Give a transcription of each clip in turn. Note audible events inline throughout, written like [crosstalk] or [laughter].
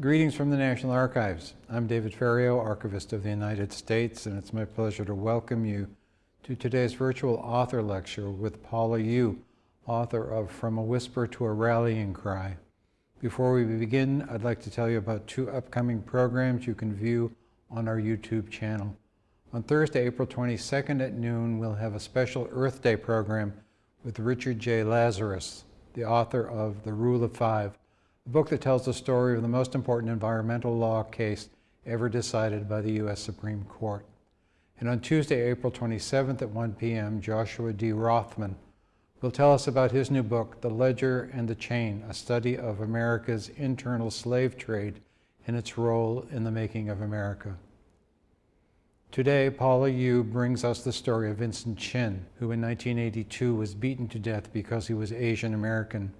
Greetings from the National Archives. I'm David Ferriero, Archivist of the United States, and it's my pleasure to welcome you to today's virtual author lecture with Paula Yu, author of From a Whisper to a Rallying Cry. Before we begin, I'd like to tell you about two upcoming programs you can view on our YouTube channel. On Thursday, April 22nd at noon, we'll have a special Earth Day program with Richard J. Lazarus, the author of The Rule of Five, a book that tells the story of the most important environmental law case ever decided by the U.S. Supreme Court. And on Tuesday, April 27th at 1 p.m., Joshua D. Rothman will tell us about his new book, The Ledger and the Chain, a study of America's internal slave trade and its role in the making of America. Today, Paula Yu brings us the story of Vincent Chin, who in 1982 was beaten to death because he was Asian American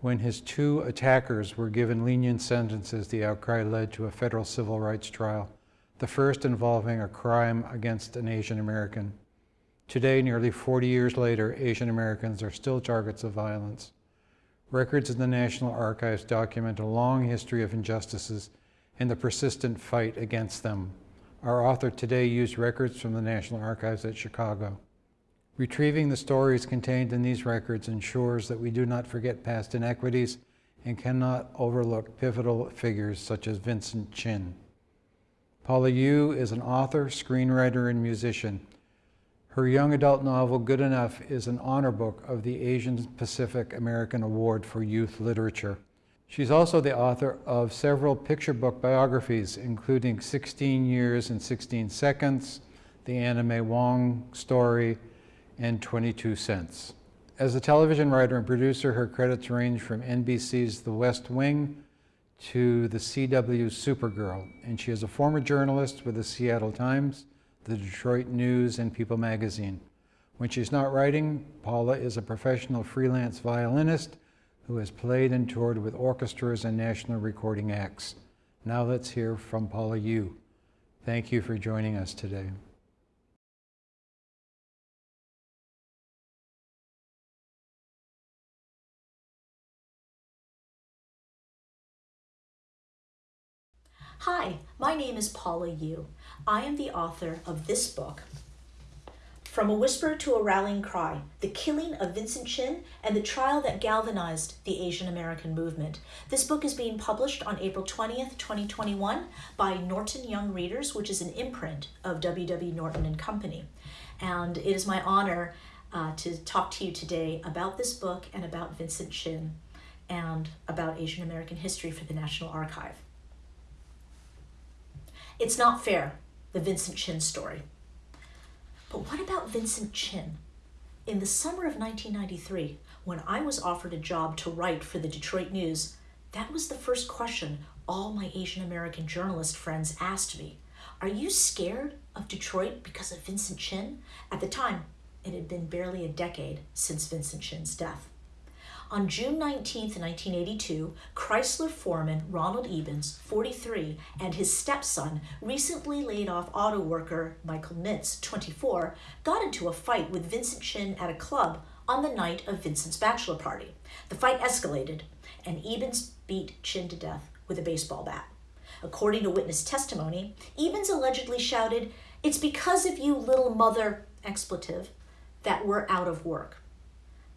when his two attackers were given lenient sentences, the outcry led to a federal civil rights trial, the first involving a crime against an Asian American. Today, nearly 40 years later, Asian Americans are still targets of violence. Records in the National Archives document a long history of injustices and the persistent fight against them. Our author today used records from the National Archives at Chicago. Retrieving the stories contained in these records ensures that we do not forget past inequities and cannot overlook pivotal figures such as Vincent Chin. Paula Yu is an author, screenwriter, and musician. Her young adult novel, Good Enough, is an honor book of the Asian Pacific American Award for Youth Literature. She's also the author of several picture book biographies, including 16 Years and 16 Seconds, The Anna May Wong Story, and 22 cents. As a television writer and producer, her credits range from NBC's The West Wing to the CW Supergirl, and she is a former journalist with the Seattle Times, the Detroit News, and People magazine. When she's not writing, Paula is a professional freelance violinist who has played and toured with orchestras and national recording acts. Now let's hear from Paula Yu. Thank you for joining us today. Hi, my name is Paula Yu. I am the author of this book, From a Whisper to a Rallying Cry, The Killing of Vincent Chin and the Trial That Galvanized the Asian American Movement. This book is being published on April 20th, 2021 by Norton Young Readers, which is an imprint of W.W. Norton and Company. And it is my honor uh, to talk to you today about this book and about Vincent Chin and about Asian American history for the National Archive. It's not fair, the Vincent Chin story. But what about Vincent Chin? In the summer of 1993, when I was offered a job to write for the Detroit News, that was the first question all my Asian American journalist friends asked me. Are you scared of Detroit because of Vincent Chin? At the time, it had been barely a decade since Vincent Chin's death. On June 19, 1982, Chrysler foreman Ronald Ebens, 43, and his stepson, recently laid off auto worker Michael Nitz, 24, got into a fight with Vincent Chin at a club on the night of Vincent's bachelor party. The fight escalated, and Ebens beat Chin to death with a baseball bat. According to witness testimony, Ebens allegedly shouted, It's because of you, little mother, expletive, that we're out of work.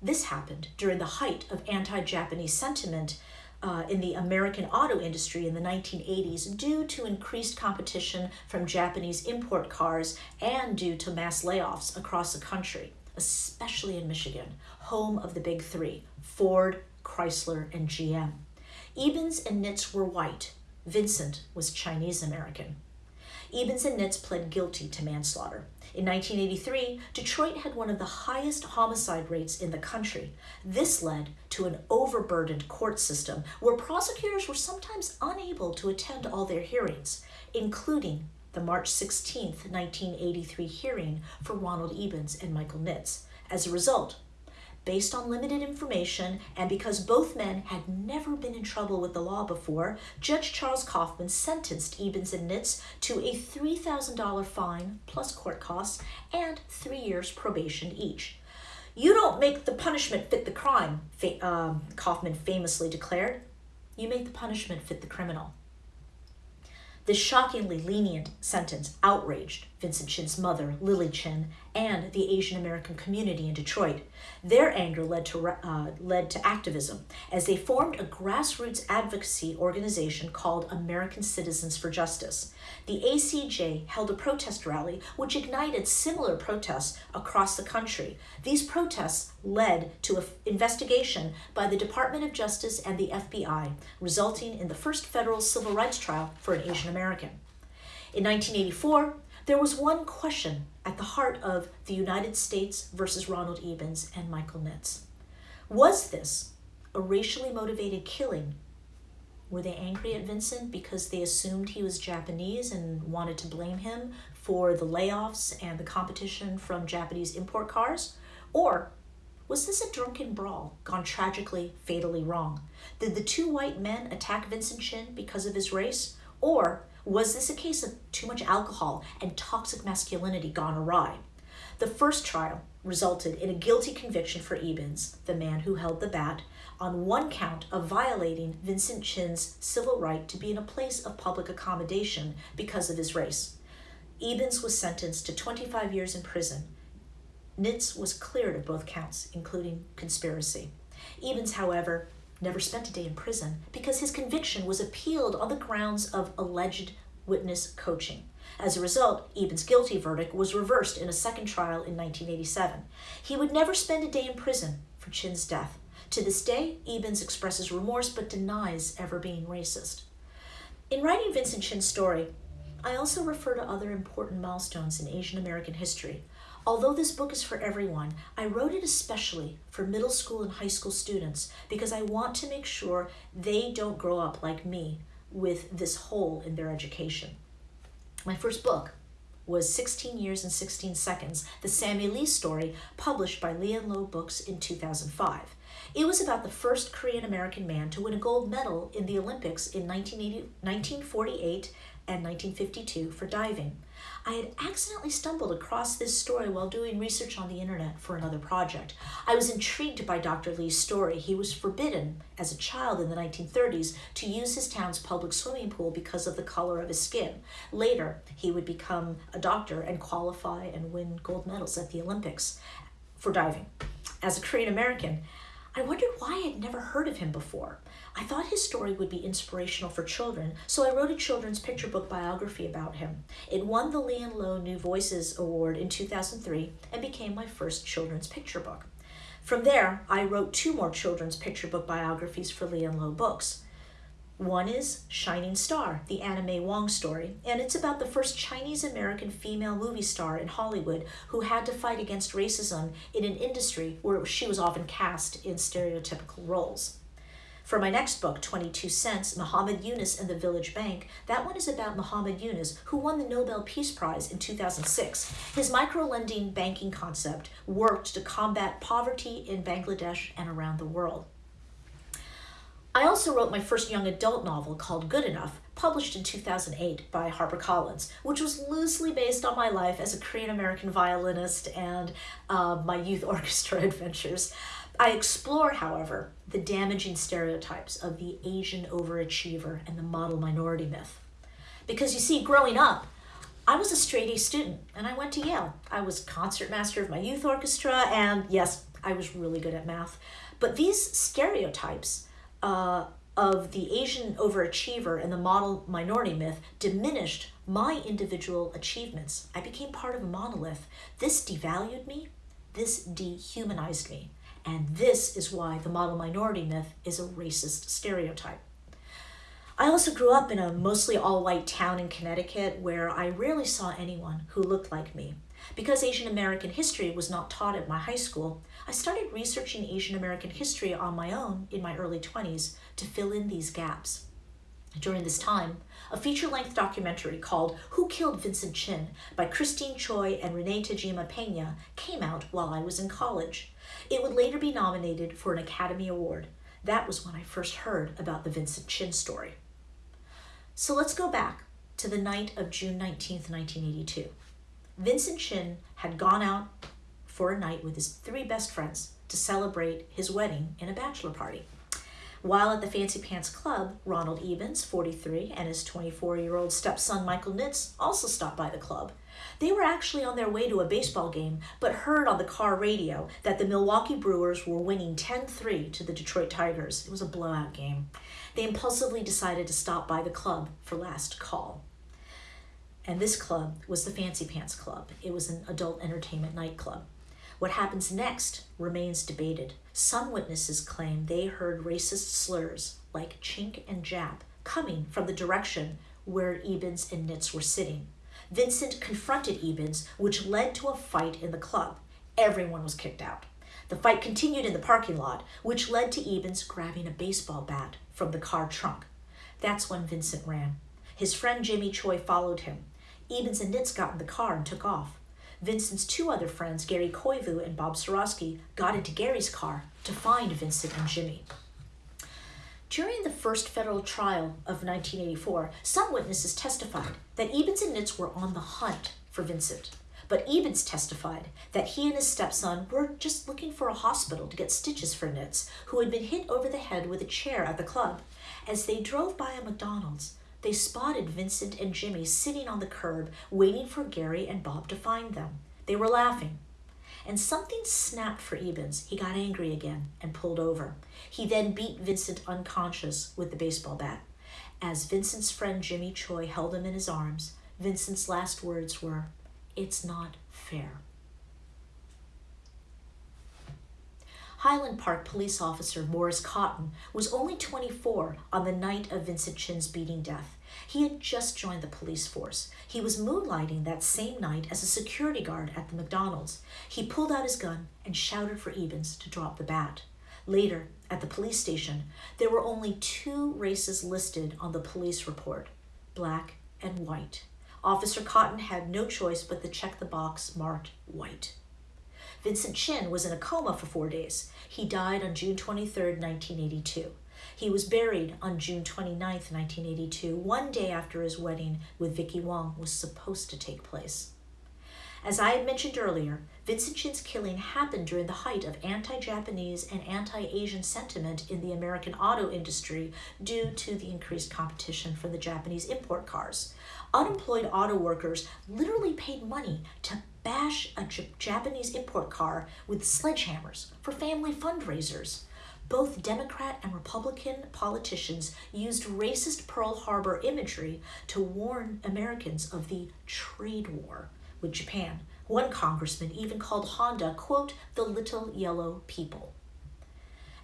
This happened during the height of anti-Japanese sentiment uh, in the American auto industry in the 1980s due to increased competition from Japanese import cars and due to mass layoffs across the country, especially in Michigan, home of the big three, Ford, Chrysler, and GM. Ebens and Nitz were white. Vincent was Chinese American. Ebens and Nitz pled guilty to manslaughter. In 1983, Detroit had one of the highest homicide rates in the country. This led to an overburdened court system where prosecutors were sometimes unable to attend all their hearings, including the March 16, 1983 hearing for Ronald Ebens and Michael Nitz. As a result, based on limited information and because both men had never been in trouble with the law before, Judge Charles Kaufman sentenced Ebens and Nitz to a $3,000 fine plus court costs and three years probation each. You don't make the punishment fit the crime, um, Kaufman famously declared. you make the punishment fit the criminal. This shockingly lenient sentence outraged Vincent Chin's mother, Lily Chin, and the Asian American community in Detroit. Their anger led to, uh, led to activism as they formed a grassroots advocacy organization called American Citizens for Justice. The ACJ held a protest rally which ignited similar protests across the country. These protests led to an investigation by the Department of Justice and the FBI, resulting in the first federal civil rights trial for an Asian American. In 1984, there was one question at the heart of the United States versus Ronald Ebens and Michael Nitz. Was this a racially motivated killing were they angry at Vincent because they assumed he was Japanese and wanted to blame him for the layoffs and the competition from Japanese import cars? Or was this a drunken brawl gone tragically, fatally wrong? Did the two white men attack Vincent Chin because of his race? Or was this a case of too much alcohol and toxic masculinity gone awry? The first trial resulted in a guilty conviction for Ebens, the man who held the bat, on one count of violating Vincent Chin's civil right to be in a place of public accommodation because of his race. Ebens was sentenced to 25 years in prison. Nitz was cleared of both counts, including conspiracy. Ebens, however, never spent a day in prison because his conviction was appealed on the grounds of alleged witness coaching. As a result, Ebens' guilty verdict was reversed in a second trial in 1987. He would never spend a day in prison for Chin's death. To this day, Ebens expresses remorse but denies ever being racist. In writing Vincent Chin's story, I also refer to other important milestones in Asian American history. Although this book is for everyone, I wrote it especially for middle school and high school students because I want to make sure they don't grow up like me with this hole in their education. My first book was 16 Years and 16 Seconds, the Sammy Lee story published by Lee and Low Books in 2005. It was about the first Korean American man to win a gold medal in the Olympics in 1948 and 1952 for diving. I had accidentally stumbled across this story while doing research on the internet for another project. I was intrigued by Dr. Lee's story. He was forbidden as a child in the 1930s to use his town's public swimming pool because of the color of his skin. Later, he would become a doctor and qualify and win gold medals at the Olympics for diving. As a Korean American, I wondered why I had never heard of him before. I thought his story would be inspirational for children, so I wrote a children's picture book biography about him. It won the Lee and Low New Voices Award in 2003 and became my first children's picture book. From there, I wrote two more children's picture book biographies for Lee and Low Books. One is Shining Star, the May Wong story, and it's about the first Chinese American female movie star in Hollywood who had to fight against racism in an industry where she was often cast in stereotypical roles. For my next book, 22 Cents, Muhammad Yunus and the Village Bank, that one is about Muhammad Yunus, who won the Nobel Peace Prize in 2006. His micro-lending banking concept worked to combat poverty in Bangladesh and around the world. I also wrote my first young adult novel called Good Enough, published in 2008 by HarperCollins, which was loosely based on my life as a Korean American violinist and uh, my youth [laughs] orchestra adventures. I explore, however, the damaging stereotypes of the Asian overachiever and the model minority myth. Because you see, growing up, I was a straight A student and I went to Yale. I was concertmaster of my youth orchestra, and yes, I was really good at math. But these stereotypes, uh, of the Asian overachiever and the model minority myth diminished my individual achievements. I became part of a monolith. This devalued me, this dehumanized me, and this is why the model minority myth is a racist stereotype. I also grew up in a mostly all-white town in Connecticut where I rarely saw anyone who looked like me. Because Asian American history was not taught at my high school, I started researching Asian American history on my own in my early 20s to fill in these gaps. During this time, a feature-length documentary called Who Killed Vincent Chin by Christine Choy and Renee Tajima Pena came out while I was in college. It would later be nominated for an Academy Award. That was when I first heard about the Vincent Chin story. So let's go back to the night of June 19, 1982. Vincent Chin had gone out for a night with his three best friends to celebrate his wedding in a bachelor party. While at the Fancy Pants Club, Ronald Ebens, 43, and his 24 year old stepson Michael Nitz also stopped by the club. They were actually on their way to a baseball game, but heard on the car radio that the Milwaukee Brewers were winning 10 3 to the Detroit Tigers. It was a blowout game. They impulsively decided to stop by the club for last call. And this club was the Fancy Pants Club. It was an adult entertainment nightclub. What happens next remains debated. Some witnesses claim they heard racist slurs like chink and jap coming from the direction where Ebens and Nitz were sitting. Vincent confronted Ebens, which led to a fight in the club. Everyone was kicked out. The fight continued in the parking lot, which led to Ebens grabbing a baseball bat from the car trunk. That's when Vincent ran. His friend Jimmy Choi followed him. Ebens and Nitz got in the car and took off. Vincent's two other friends, Gary Koivu and Bob Sorosky, got into Gary's car to find Vincent and Jimmy. During the first federal trial of 1984, some witnesses testified that Ebens and Nitz were on the hunt for Vincent. But Ebens testified that he and his stepson were just looking for a hospital to get stitches for Nitz, who had been hit over the head with a chair at the club. As they drove by a McDonald's, they spotted Vincent and Jimmy sitting on the curb, waiting for Gary and Bob to find them. They were laughing. And something snapped for Ebens. He got angry again and pulled over. He then beat Vincent unconscious with the baseball bat. As Vincent's friend Jimmy Choi held him in his arms, Vincent's last words were, It's not fair. Highland Park police officer Morris Cotton was only 24 on the night of Vincent Chin's beating death. He had just joined the police force. He was moonlighting that same night as a security guard at the McDonald's. He pulled out his gun and shouted for Ebens to drop the bat. Later, at the police station, there were only two races listed on the police report black and white. Officer Cotton had no choice but to check the box marked white. Vincent Chin was in a coma for four days. He died on June 23, 1982. He was buried on June 29, 1982, one day after his wedding with Vicky Wong was supposed to take place. As I had mentioned earlier, Vincent Chin's killing happened during the height of anti Japanese and anti Asian sentiment in the American auto industry due to the increased competition from the Japanese import cars. Unemployed auto workers literally paid money to bash a J- Japanese import car with sledgehammers for family fundraisers. Both Democrat and Republican politicians used racist Pearl Harbor imagery to warn Americans of the trade war with Japan. One congressman even called Honda, quote, the little yellow people.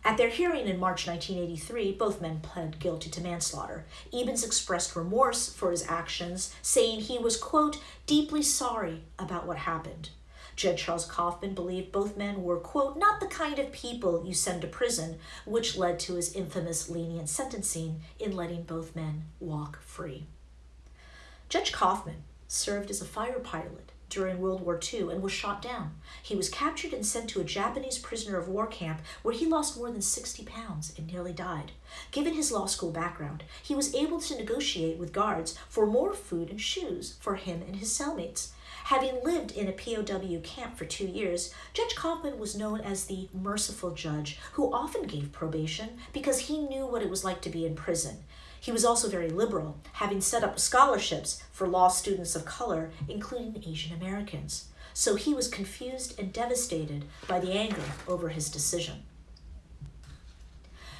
At their hearing in March 1983, both men pled guilty to manslaughter. Ebens expressed remorse for his actions, saying he was, quote, deeply sorry about what happened. Judge Charles Kaufman believed both men were, quote, not the kind of people you send to prison, which led to his infamous lenient sentencing in letting both men walk free. Judge Kaufman served as a fighter pilot during World War II and was shot down. He was captured and sent to a Japanese prisoner of war camp where he lost more than 60 pounds and nearly died. Given his law school background, he was able to negotiate with guards for more food and shoes for him and his cellmates. Having lived in a POW camp for two years, Judge Kaufman was known as the merciful judge who often gave probation because he knew what it was like to be in prison. He was also very liberal, having set up scholarships for law students of color, including Asian Americans. So he was confused and devastated by the anger over his decision.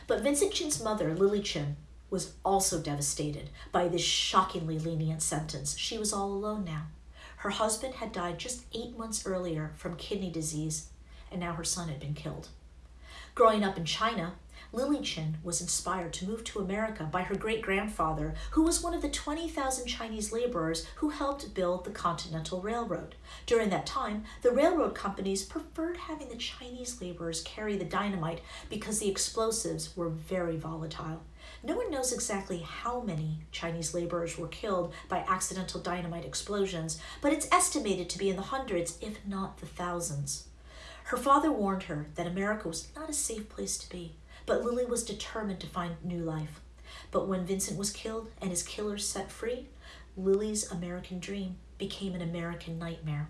But Vincent Chin's mother, Lily Chin, was also devastated by this shockingly lenient sentence. She was all alone now. Her husband had died just eight months earlier from kidney disease, and now her son had been killed. Growing up in China, Lily Chin was inspired to move to America by her great grandfather, who was one of the 20,000 Chinese laborers who helped build the Continental Railroad. During that time, the railroad companies preferred having the Chinese laborers carry the dynamite because the explosives were very volatile. No one knows exactly how many Chinese laborers were killed by accidental dynamite explosions, but it's estimated to be in the hundreds, if not the thousands. Her father warned her that America was not a safe place to be but Lily was determined to find new life. But when Vincent was killed and his killers set free, Lily's American dream became an American nightmare.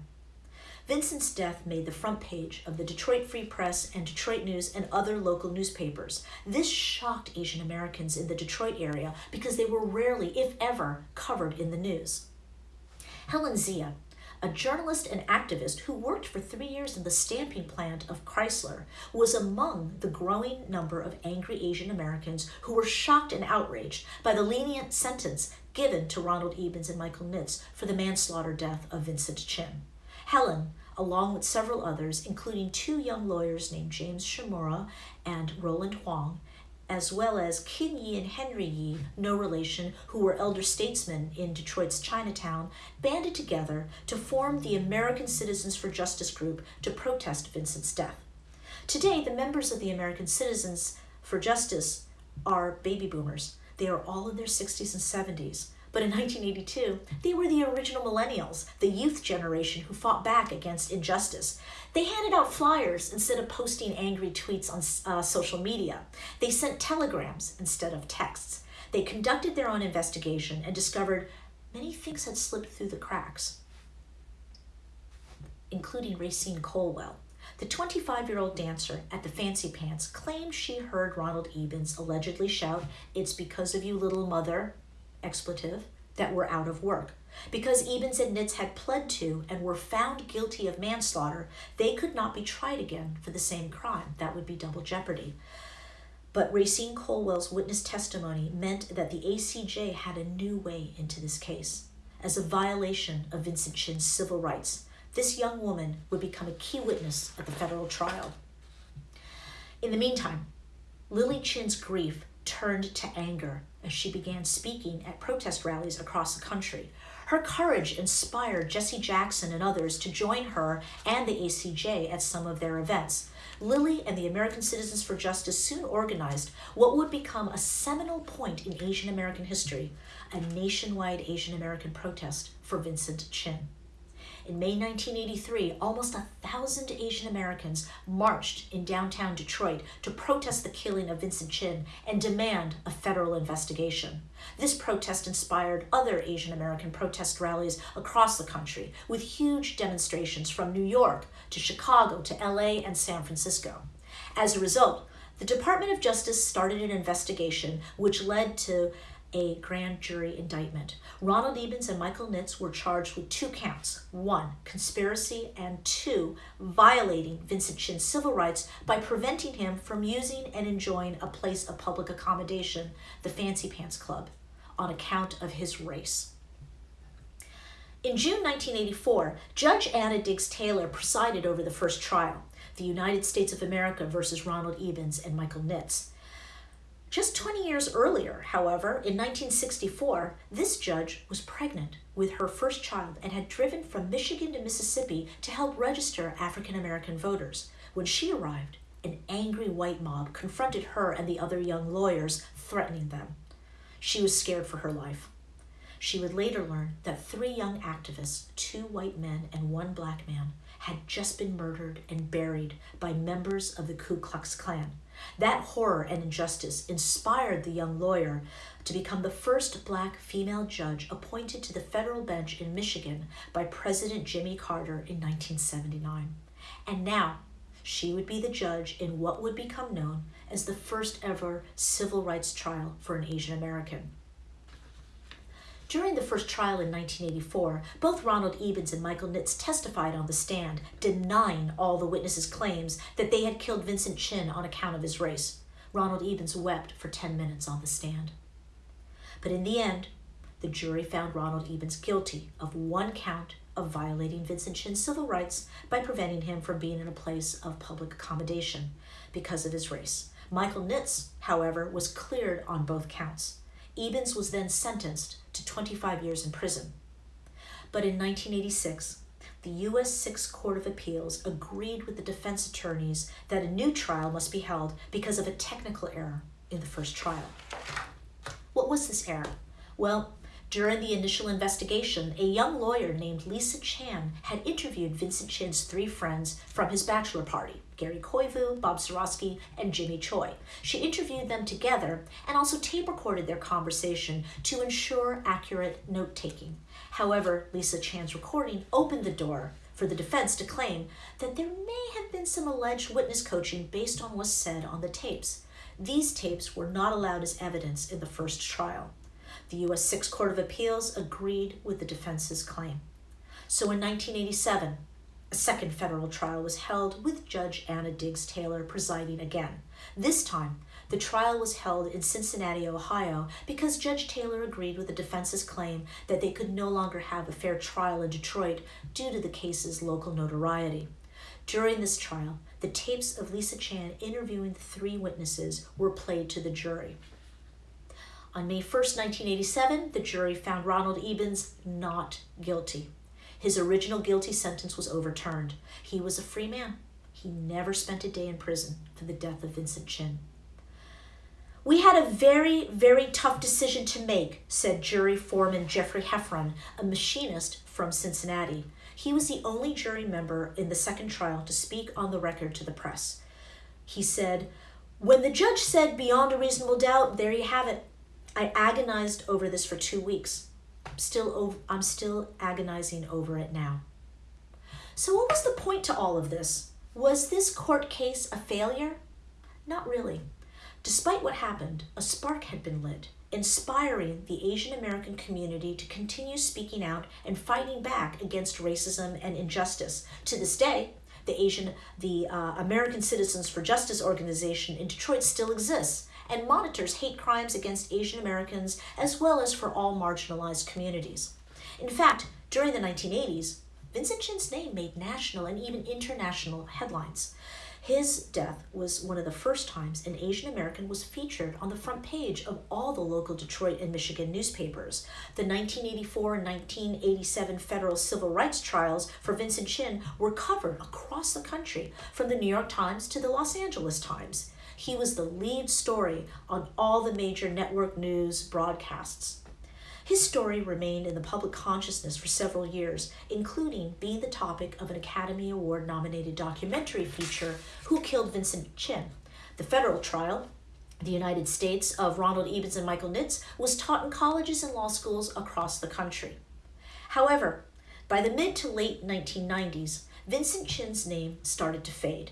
Vincent's death made the front page of the Detroit Free Press and Detroit News and other local newspapers. This shocked Asian Americans in the Detroit area because they were rarely, if ever, covered in the news. Helen Zia, a journalist and activist who worked for three years in the stamping plant of Chrysler, was among the growing number of angry Asian Americans who were shocked and outraged by the lenient sentence given to Ronald Ebens and Michael Nitz for the manslaughter death of Vincent Chin. Helen, along with several others, including two young lawyers named James Shimoura and Roland Hwang, as well as Kin Yee and Henry Yee, no relation, who were elder statesmen in Detroit's Chinatown, banded together to form the American Citizens for Justice group to protest Vincent's death. Today, the members of the American Citizens for Justice are baby boomers. They are all in their 60s and 70s. But in 1982, they were the original millennials, the youth generation who fought back against injustice. They handed out flyers instead of posting angry tweets on uh, social media. They sent telegrams instead of texts. They conducted their own investigation and discovered many things had slipped through the cracks, including Racine Colwell. The 25 year old dancer at the Fancy Pants claimed she heard Ronald Ebens allegedly shout, It's because of you, little mother, expletive, that were out of work. Because Ebens and Nitz had pled to and were found guilty of manslaughter, they could not be tried again for the same crime. That would be double jeopardy. But Racine Colwell's witness testimony meant that the ACJ had a new way into this case. As a violation of Vincent Chin's civil rights, this young woman would become a key witness at the federal trial. In the meantime, Lily Chin's grief turned to anger as she began speaking at protest rallies across the country. Her courage inspired Jesse Jackson and others to join her and the ACJ at some of their events. Lily and the American Citizens for Justice soon organized what would become a seminal point in Asian American history a nationwide Asian American protest for Vincent Chin. In May 1983, almost a thousand Asian Americans marched in downtown Detroit to protest the killing of Vincent Chin and demand a federal investigation. This protest inspired other Asian American protest rallies across the country, with huge demonstrations from New York to Chicago to LA and San Francisco. As a result, the Department of Justice started an investigation which led to a grand jury indictment. Ronald Ebens and Michael Nitz were charged with two counts one, conspiracy, and two, violating Vincent Chin's civil rights by preventing him from using and enjoying a place of public accommodation, the Fancy Pants Club, on account of his race. In June 1984, Judge Anna Diggs Taylor presided over the first trial, the United States of America versus Ronald Ebens and Michael Nitz. Just 20 years earlier, however, in 1964, this judge was pregnant with her first child and had driven from Michigan to Mississippi to help register African American voters. When she arrived, an angry white mob confronted her and the other young lawyers, threatening them. She was scared for her life. She would later learn that three young activists, two white men and one black man, had just been murdered and buried by members of the Ku Klux Klan. That horror and injustice inspired the young lawyer to become the first black female judge appointed to the federal bench in Michigan by President Jimmy Carter in 1979. And now, she would be the judge in what would become known as the first ever civil rights trial for an Asian American. During the first trial in 1984, both Ronald Ebens and Michael Nitz testified on the stand, denying all the witnesses' claims that they had killed Vincent Chin on account of his race. Ronald Ebens wept for 10 minutes on the stand. But in the end, the jury found Ronald Ebens guilty of one count of violating Vincent Chin's civil rights by preventing him from being in a place of public accommodation because of his race. Michael Nitz, however, was cleared on both counts. Ebens was then sentenced to 25 years in prison. But in 1986, the U.S. Sixth Court of Appeals agreed with the defense attorneys that a new trial must be held because of a technical error in the first trial. What was this error? Well, during the initial investigation, a young lawyer named Lisa Chan had interviewed Vincent Chin's three friends from his bachelor party Gary Koivu, Bob Sorosky, and Jimmy Choi. She interviewed them together and also tape recorded their conversation to ensure accurate note taking. However, Lisa Chan's recording opened the door for the defense to claim that there may have been some alleged witness coaching based on what's said on the tapes. These tapes were not allowed as evidence in the first trial. The U.S. Sixth Court of Appeals agreed with the defense's claim. So in 1987, a second federal trial was held with Judge Anna Diggs Taylor presiding again. This time, the trial was held in Cincinnati, Ohio, because Judge Taylor agreed with the defense's claim that they could no longer have a fair trial in Detroit due to the case's local notoriety. During this trial, the tapes of Lisa Chan interviewing the three witnesses were played to the jury. On May 1, 1987, the jury found Ronald Ebens not guilty. His original guilty sentence was overturned. He was a free man. He never spent a day in prison for the death of Vincent Chin. We had a very, very tough decision to make, said jury foreman Jeffrey Heffron, a machinist from Cincinnati. He was the only jury member in the second trial to speak on the record to the press. He said, When the judge said beyond a reasonable doubt, there you have it. I agonized over this for two weeks. Still, I'm still agonizing over it now. So, what was the point to all of this? Was this court case a failure? Not really. Despite what happened, a spark had been lit, inspiring the Asian American community to continue speaking out and fighting back against racism and injustice. To this day, the Asian, the uh, American Citizens for Justice organization in Detroit still exists and monitors hate crimes against Asian Americans as well as for all marginalized communities. In fact, during the 1980s, Vincent Chin's name made national and even international headlines. His death was one of the first times an Asian American was featured on the front page of all the local Detroit and Michigan newspapers. The 1984 and 1987 federal civil rights trials for Vincent Chin were covered across the country, from the New York Times to the Los Angeles Times. He was the lead story on all the major network news broadcasts. His story remained in the public consciousness for several years, including being the topic of an Academy Award nominated documentary feature, Who Killed Vincent Chin? The federal trial, the United States of Ronald Ebens and Michael Nitz, was taught in colleges and law schools across the country. However, by the mid to late 1990s, Vincent Chin's name started to fade.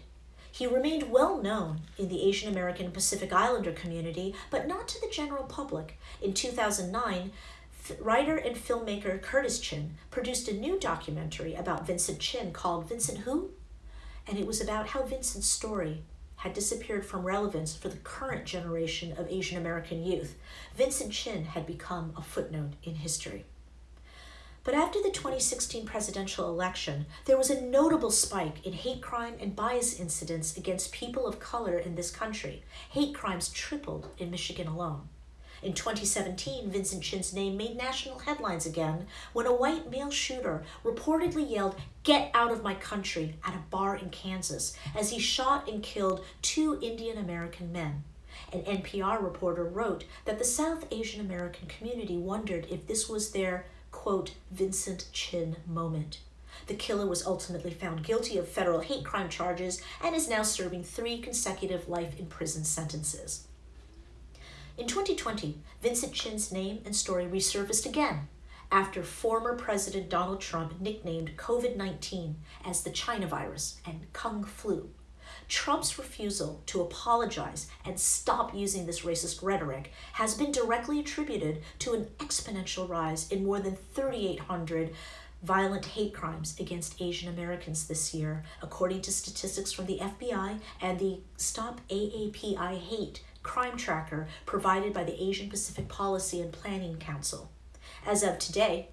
He remained well known in the Asian American Pacific Islander community, but not to the general public. In 2009, writer and filmmaker Curtis Chin produced a new documentary about Vincent Chin called Vincent Who? And it was about how Vincent's story had disappeared from relevance for the current generation of Asian American youth. Vincent Chin had become a footnote in history. But after the 2016 presidential election, there was a notable spike in hate crime and bias incidents against people of color in this country. Hate crimes tripled in Michigan alone. In 2017, Vincent Chin's name made national headlines again when a white male shooter reportedly yelled, Get out of my country, at a bar in Kansas as he shot and killed two Indian American men. An NPR reporter wrote that the South Asian American community wondered if this was their, quote, Vincent Chin moment. The killer was ultimately found guilty of federal hate crime charges and is now serving three consecutive life in prison sentences. In 2020, Vincent Chin's name and story resurfaced again after former President Donald Trump nicknamed COVID 19 as the China virus and Kung flu. Trump's refusal to apologize and stop using this racist rhetoric has been directly attributed to an exponential rise in more than 3,800 violent hate crimes against Asian Americans this year, according to statistics from the FBI and the Stop AAPI Hate crime tracker provided by the Asian Pacific Policy and Planning Council. As of today,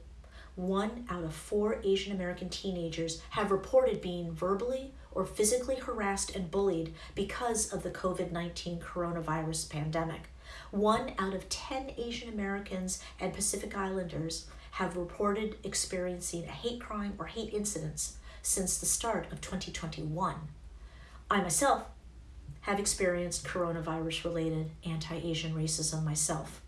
one out of four Asian American teenagers have reported being verbally or physically harassed and bullied because of the COVID 19 coronavirus pandemic. One out of 10 Asian Americans and Pacific Islanders have reported experiencing a hate crime or hate incidents since the start of 2021. I myself have experienced coronavirus related anti Asian racism myself.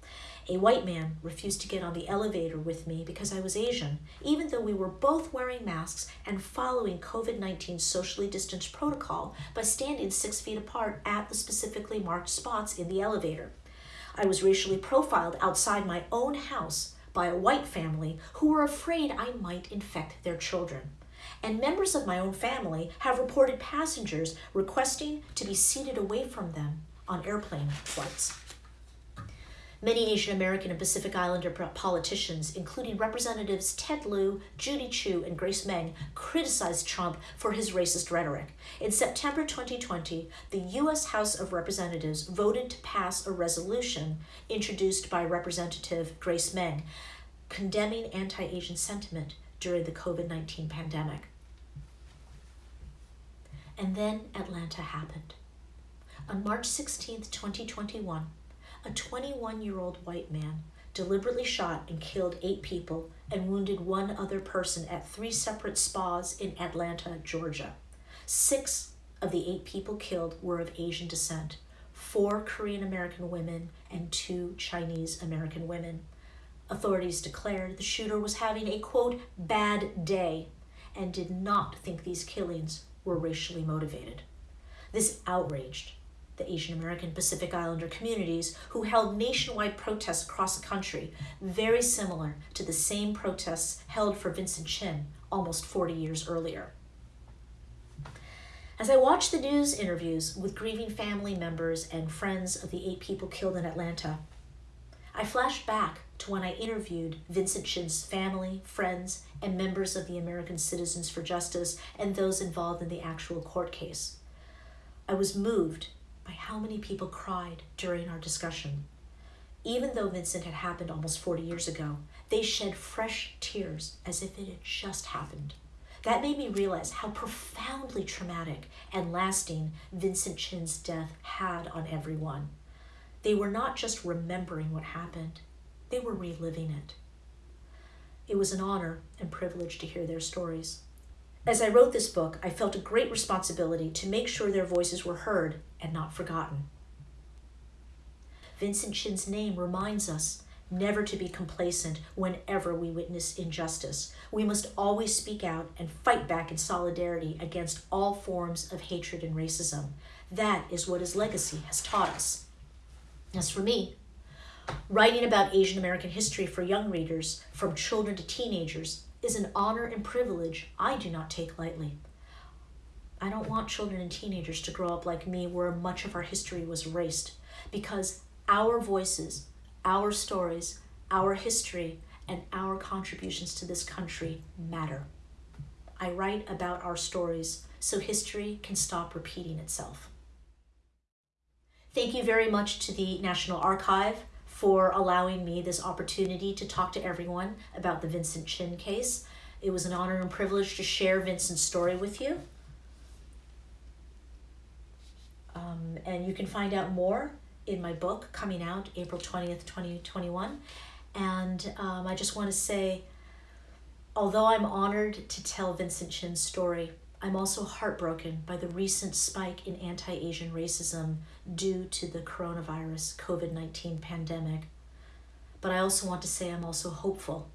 A white man refused to get on the elevator with me because I was Asian, even though we were both wearing masks and following COVID 19 socially distanced protocol by standing six feet apart at the specifically marked spots in the elevator. I was racially profiled outside my own house by a white family who were afraid I might infect their children. And members of my own family have reported passengers requesting to be seated away from them on airplane flights. Many Asian American and Pacific Islander politicians, including Representatives Ted Lieu, Judy Chu, and Grace Meng, criticized Trump for his racist rhetoric. In September 2020, the U.S. House of Representatives voted to pass a resolution introduced by Representative Grace Meng condemning anti Asian sentiment during the COVID 19 pandemic. And then Atlanta happened. On March 16, 2021, a 21 year old white man deliberately shot and killed eight people and wounded one other person at three separate spas in Atlanta, Georgia. Six of the eight people killed were of Asian descent four Korean American women and two Chinese American women. Authorities declared the shooter was having a quote, bad day and did not think these killings were racially motivated. This outraged the Asian American Pacific Islander communities who held nationwide protests across the country, very similar to the same protests held for Vincent Chin almost 40 years earlier. As I watched the news interviews with grieving family members and friends of the eight people killed in Atlanta, I flashed back to when I interviewed Vincent Chin's family, friends, and members of the American Citizens for Justice and those involved in the actual court case. I was moved by how many people cried during our discussion. Even though Vincent had happened almost 40 years ago, they shed fresh tears as if it had just happened. That made me realize how profoundly traumatic and lasting Vincent Chin's death had on everyone. They were not just remembering what happened, they were reliving it. It was an honor and privilege to hear their stories. As I wrote this book, I felt a great responsibility to make sure their voices were heard and not forgotten. Vincent Chin's name reminds us never to be complacent whenever we witness injustice. We must always speak out and fight back in solidarity against all forms of hatred and racism. That is what his legacy has taught us. As for me, writing about Asian American history for young readers, from children to teenagers, is an honor and privilege I do not take lightly. I don't want children and teenagers to grow up like me where much of our history was erased because our voices, our stories, our history, and our contributions to this country matter. I write about our stories so history can stop repeating itself. Thank you very much to the National Archive for allowing me this opportunity to talk to everyone about the Vincent Chin case. It was an honor and privilege to share Vincent's story with you. Um, and you can find out more in my book coming out April 20th, 2021. And um, I just want to say, although I'm honored to tell Vincent Chin's story, I'm also heartbroken by the recent spike in anti Asian racism due to the coronavirus COVID 19 pandemic. But I also want to say I'm also hopeful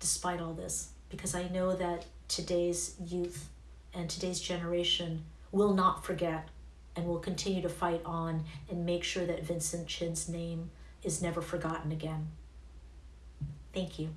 despite all this because I know that today's youth and today's generation will not forget and will continue to fight on and make sure that Vincent Chin's name is never forgotten again. Thank you.